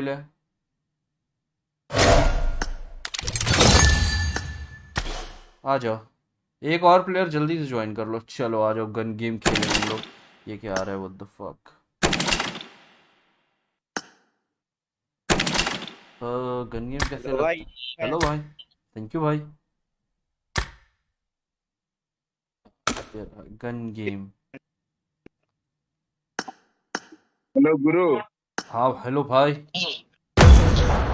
ले आ जाओ। एक और प्लेयर जल्दी से ज्वाइन कर लो। चलो आ जाओ। गन गेम खेलें हम लोग। ये क्या आ रहा है? What the fuck gun game कैसे हेलो भाई। हेलो भाई। थैंक यू भाई। गन गेम हेलो गुरु। हाँ हेलो भाई।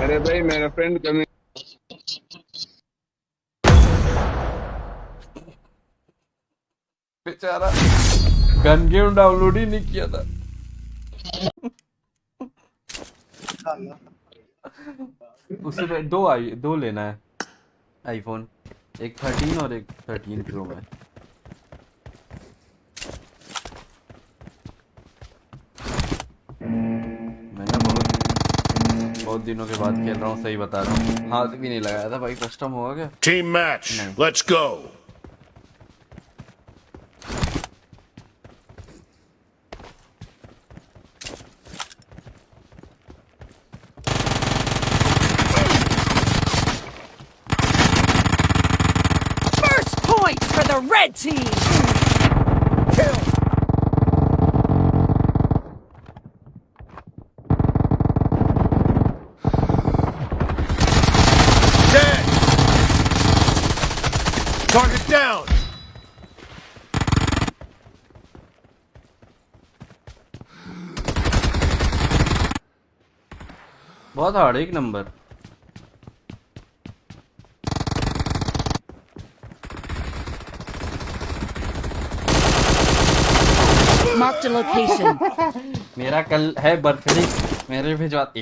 अरे भाई, मेरा फ्रेंड कमी बेचारा गन गेम डाउनलोड ही नहीं किया था। उसे दो आई, दो लेना है आईफोन एक थर्टीन और एक थर्टीन प्रो मैं बहुत बहुत दिनों के बाद खेल रहा हूँ सही बता रहा हूँ हाथ भी नहीं लगाया था भाई कस्टम हुआ क्या Team match. No. Let's go. First point for the red team! Target down. बहुत हार्ड एक नंबर मेरा कल है बर्थडे मेरे भिजवा ए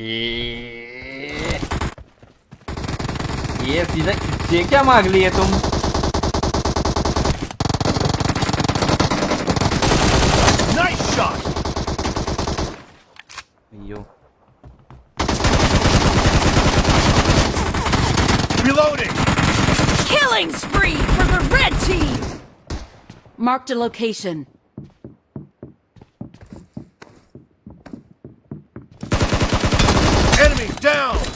ये सीधा ये क्या मांग लिए तुम? यो Reloading. Killing spree for the red team! Marked a location. Enemy down.